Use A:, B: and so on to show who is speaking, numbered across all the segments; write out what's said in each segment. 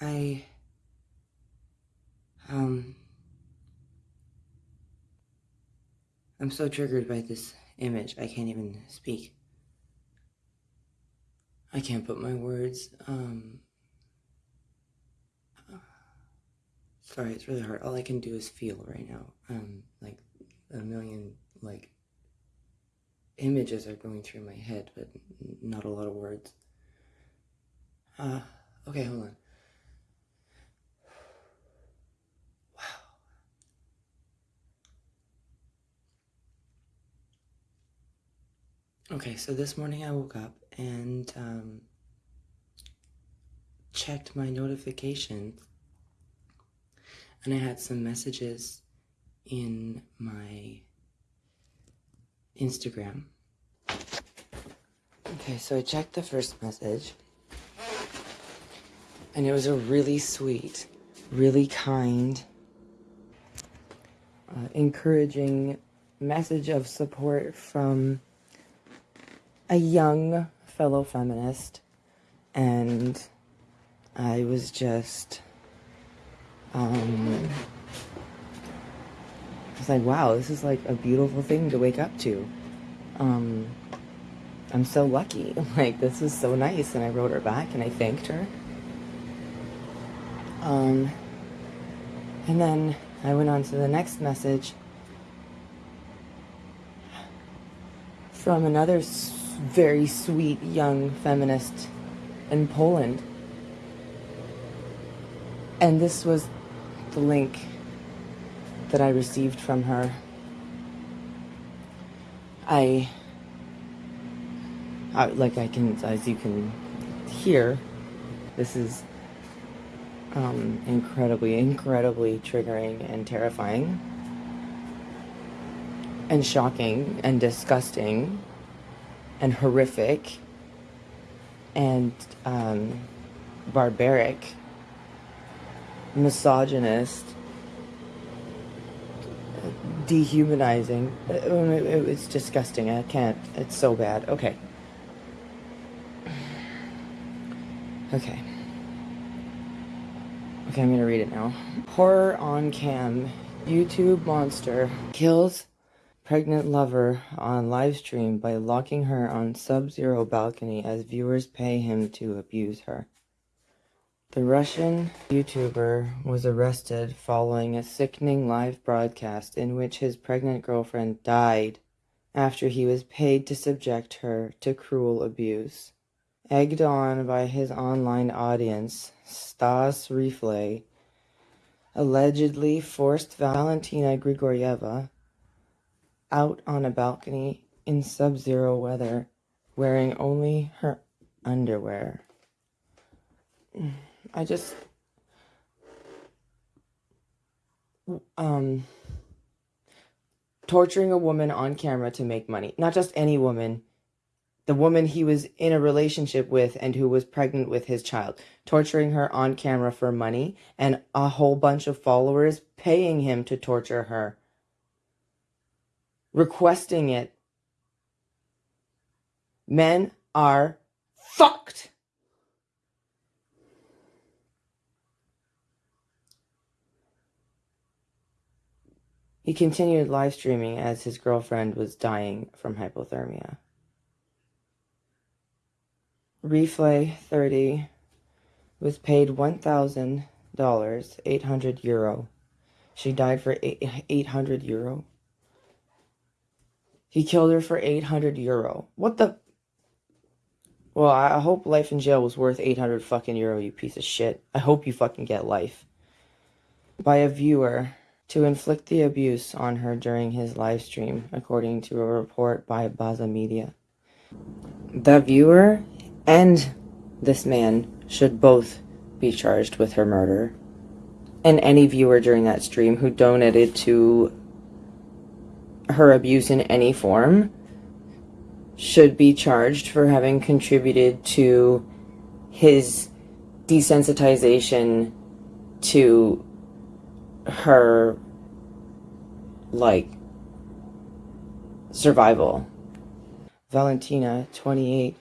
A: I, um, I'm so triggered by this image, I can't even speak. I can't put my words, um, sorry, it's really hard. All I can do is feel right now. Um, like a million, like, images are going through my head, but not a lot of words. Uh, okay, hold on. Okay, so this morning I woke up and um, checked my notifications and I had some messages in my Instagram. Okay, so I checked the first message and it was a really sweet, really kind, uh, encouraging message of support from a young fellow feminist, and I was just, um, I was like, wow, this is like a beautiful thing to wake up to. Um, I'm so lucky. Like, this is so nice. And I wrote her back and I thanked her. Um, and then I went on to the next message from another very sweet young feminist in Poland. And this was the link that I received from her. I, I, like I can, as you can hear, this is um, incredibly, incredibly triggering and terrifying and shocking and disgusting and horrific and um, barbaric, misogynist, dehumanizing. It's disgusting. I can't. It's so bad. Okay. Okay. Okay, I'm gonna read it now. Horror on cam. YouTube monster kills pregnant lover on livestream by locking her on sub-zero balcony as viewers pay him to abuse her. The Russian YouTuber was arrested following a sickening live broadcast in which his pregnant girlfriend died after he was paid to subject her to cruel abuse. Egged on by his online audience, Stas Reeflay allegedly forced Valentina Grigorieva out on a balcony in sub-zero weather, wearing only her underwear. I just... Um... Torturing a woman on camera to make money. Not just any woman. The woman he was in a relationship with and who was pregnant with his child. Torturing her on camera for money and a whole bunch of followers paying him to torture her requesting it. Men are fucked. He continued live streaming as his girlfriend was dying from hypothermia. Reeflay 30 was paid $1,000, 800 euro. She died for 800 euro. He killed her for 800 euro. What the? Well, I hope life in jail was worth 800 fucking euro, you piece of shit. I hope you fucking get life. By a viewer to inflict the abuse on her during his live stream, according to a report by Baza Media. The viewer and this man should both be charged with her murder. And any viewer during that stream who donated to her abuse in any form should be charged for having contributed to his desensitization to her like survival. Valentina, 28,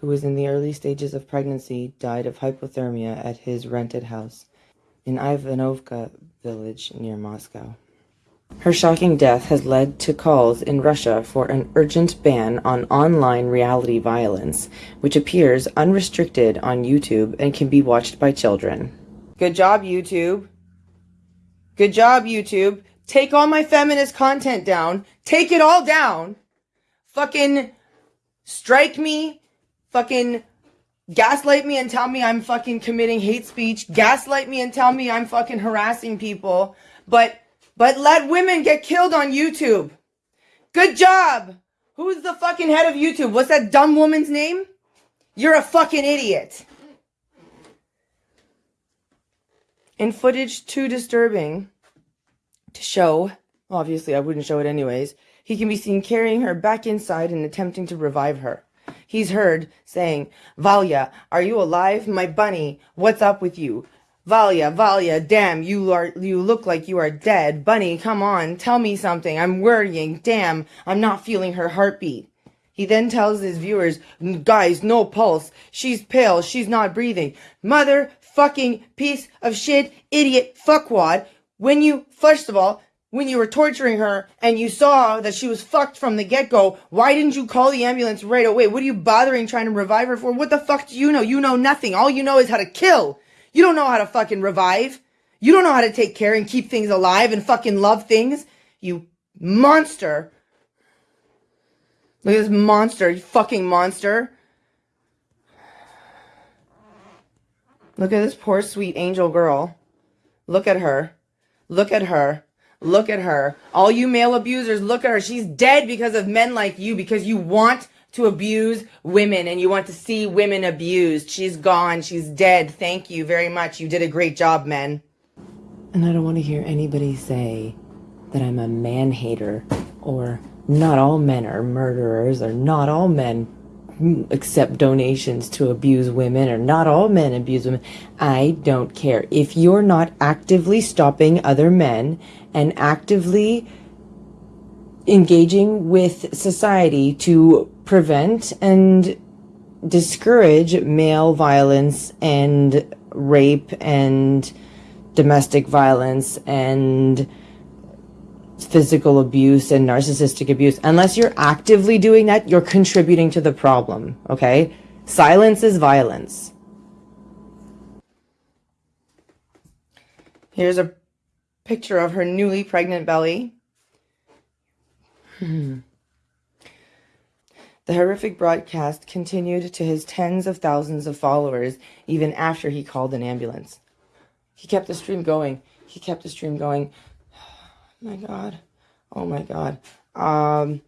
A: who was in the early stages of pregnancy, died of hypothermia at his rented house in Ivanovka village near Moscow. Her shocking death has led to calls in Russia for an urgent ban on online reality violence, which appears unrestricted on YouTube and can be watched by children. Good job, YouTube. Good job, YouTube. Take all my feminist content down. Take it all down. Fucking strike me. Fucking gaslight me and tell me I'm fucking committing hate speech. Gaslight me and tell me I'm fucking harassing people. But but let women get killed on YouTube. Good job. Who's the fucking head of YouTube? What's that dumb woman's name? You're a fucking idiot. In footage too disturbing to show, obviously I wouldn't show it anyways, he can be seen carrying her back inside and attempting to revive her. He's heard saying, Valya, are you alive? My bunny, what's up with you? Valya, Valya, damn, you are, you look like you are dead. Bunny, come on, tell me something. I'm worrying. Damn, I'm not feeling her heartbeat. He then tells his viewers, guys, no pulse. She's pale. She's not breathing. Mother fucking piece of shit, idiot, fuckwad. When you, first of all, when you were torturing her and you saw that she was fucked from the get-go, why didn't you call the ambulance right away? What are you bothering trying to revive her for? What the fuck do you know? You know nothing. All you know is how to kill. You don't know how to fucking revive. You don't know how to take care and keep things alive and fucking love things. You monster. Look at this monster, you fucking monster. Look at this poor sweet angel girl. Look at her. Look at her. Look at her. All you male abusers, look at her. She's dead because of men like you, because you want to abuse women and you want to see women abused. She's gone. She's dead. Thank you very much. You did a great job, men. And I don't want to hear anybody say that I'm a man hater or not all men are murderers or not all men accept donations to abuse women or not all men abuse women. I don't care. If you're not actively stopping other men and actively engaging with society to prevent and discourage male violence and rape and domestic violence and physical abuse and narcissistic abuse. Unless you're actively doing that, you're contributing to the problem, okay? Silence is violence. Here's a picture of her newly pregnant belly. Hmm. The horrific broadcast continued to his tens of thousands of followers even after he called an ambulance. He kept the stream going. He kept the stream going. Oh my God. Oh my God. Um,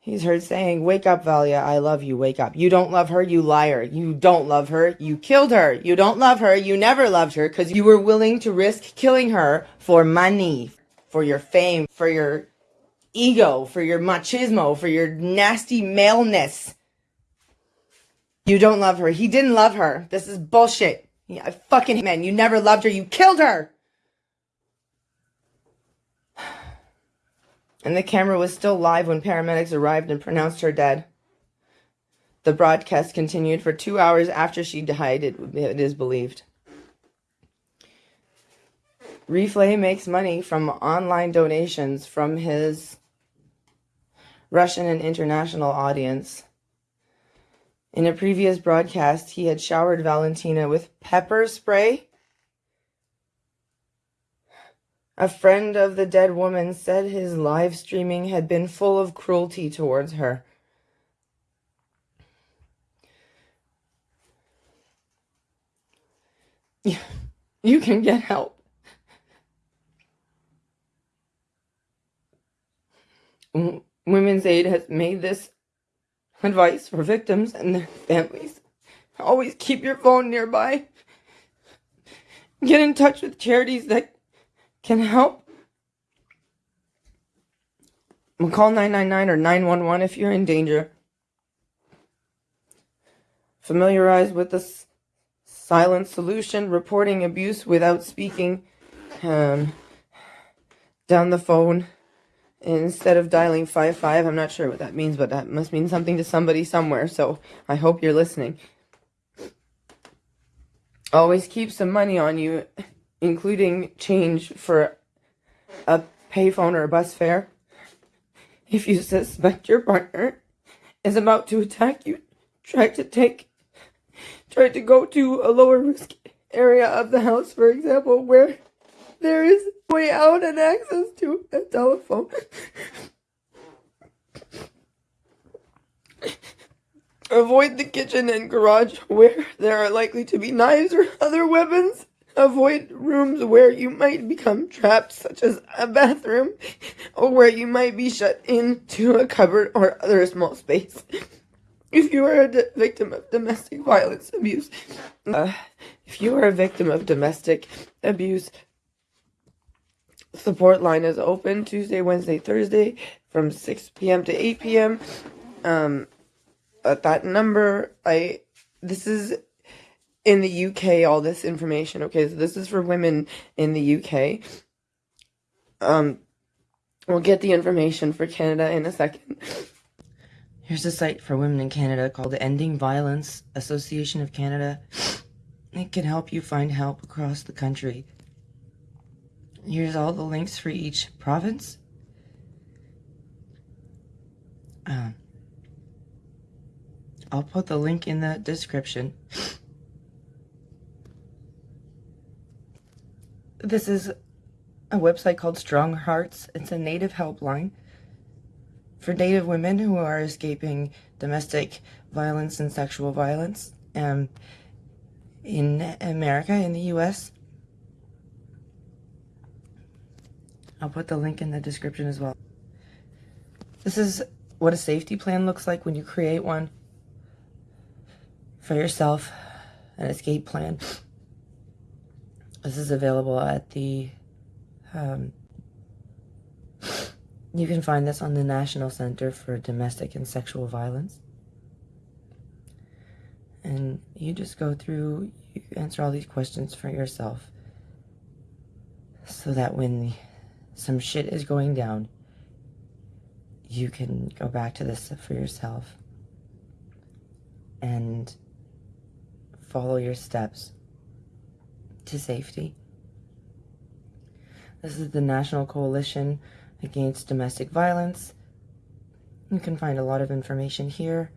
A: he's heard saying, wake up, Valya. I love you. Wake up. You don't love her. You liar. You don't love her. You killed her. You don't love her. You never loved her because you were willing to risk killing her for money, for your fame, for your ego, for your machismo, for your nasty maleness. You don't love her. He didn't love her. This is bullshit. Yeah, fucking man, you never loved her. You killed her. And the camera was still live when paramedics arrived and pronounced her dead. The broadcast continued for two hours after she died, it, it is believed. Reeflay makes money from online donations from his Russian and international audience. In a previous broadcast, he had showered Valentina with pepper spray. A friend of the dead woman said his live streaming had been full of cruelty towards her. You can get help. Mm. Women's Aid has made this advice for victims and their families. Always keep your phone nearby. Get in touch with charities that can help. Call 999 or 911 if you're in danger. Familiarize with the silent solution, reporting abuse without speaking um, down the phone instead of dialing 55. I'm not sure what that means, but that must mean something to somebody somewhere. So I hope you're listening. Always keep some money on you, including change for a payphone or a bus fare. If you suspect your partner is about to attack you, try to take, try to go to a lower risk area of the house, for example, where there is way out and access to a telephone. Avoid the kitchen and garage where there are likely to be knives or other weapons. Avoid rooms where you might become trapped, such as a bathroom, or where you might be shut into a cupboard or other small space. If you are a victim of domestic violence abuse, uh, if you are a victim of domestic abuse, support line is open Tuesday, Wednesday, Thursday from 6 p.m. to 8 p.m. Um, at that number, I this is in the UK. All this information, okay. So this is for women in the UK. Um, we'll get the information for Canada in a second. Here's a site for women in Canada called the Ending Violence Association of Canada. It can help you find help across the country. Here's all the links for each province. Um, I'll put the link in the description. This is a website called Strong Hearts. It's a native helpline for native women who are escaping domestic violence and sexual violence um, in America, in the U.S. I'll put the link in the description as well. This is what a safety plan looks like when you create one for yourself, an escape plan. This is available at the, um, you can find this on the National Center for Domestic and Sexual Violence. And you just go through, you answer all these questions for yourself so that when some shit is going down, you can go back to this for yourself and follow your steps to safety. This is the National Coalition Against Domestic Violence. You can find a lot of information here.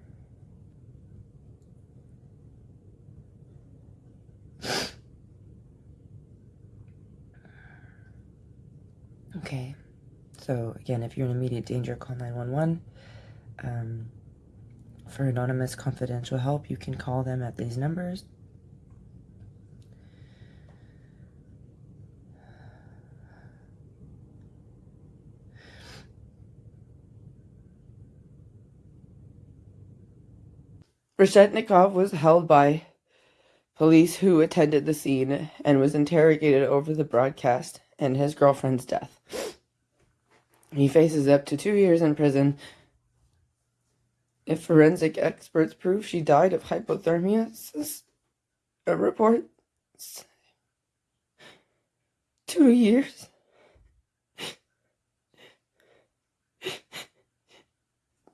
A: Okay, so again, if you're in immediate danger, call 911. Um, for anonymous confidential help, you can call them at these numbers. Reshetnikov was held by police who attended the scene and was interrogated over the broadcast and his girlfriend's death. He faces up to two years in prison if forensic experts prove she died of hypothermia, a report. Two years.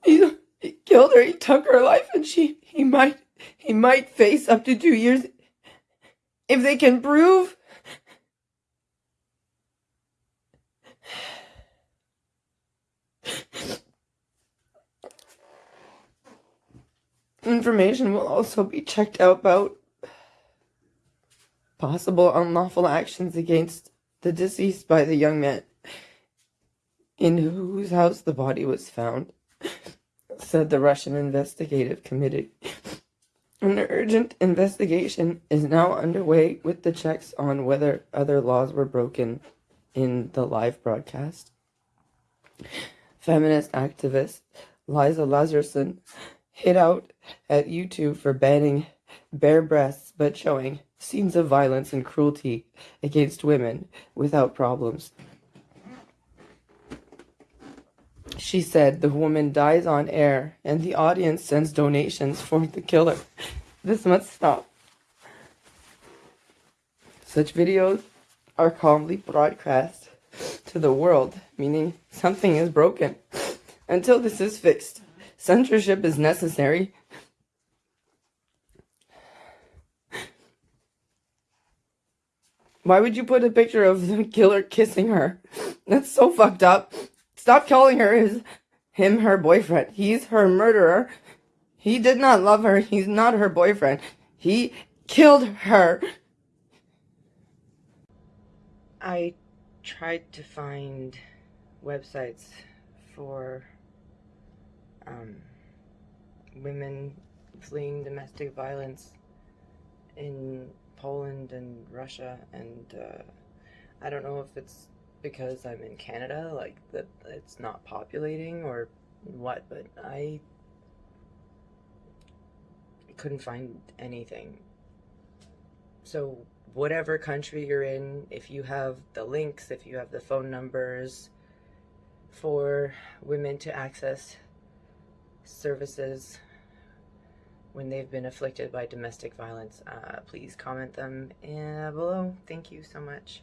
A: He, he killed her, he took her life, and she he might he might face up to two years if they can prove Information will also be checked out about possible unlawful actions against the deceased by the young man in whose house the body was found, said the Russian Investigative Committee. An urgent investigation is now underway with the checks on whether other laws were broken in the live broadcast. Feminist activist Liza Lazarson hit out at YouTube for banning bare breasts but showing scenes of violence and cruelty against women without problems. She said the woman dies on air and the audience sends donations for the killer. This must stop. Such videos are calmly broadcast to the world, meaning something is broken. Until this is fixed, censorship is necessary. Why would you put a picture of the killer kissing her? That's so fucked up. Stop calling her his, him her boyfriend. He's her murderer. He did not love her. He's not her boyfriend. He killed her. I tried to find websites for um, women fleeing domestic violence in Poland and Russia, and uh, I don't know if it's because I'm in Canada, like that it's not populating or what, but I couldn't find anything. So whatever country you're in, if you have the links, if you have the phone numbers for women to access services when they've been afflicted by domestic violence, uh, please comment them uh, below. Thank you so much.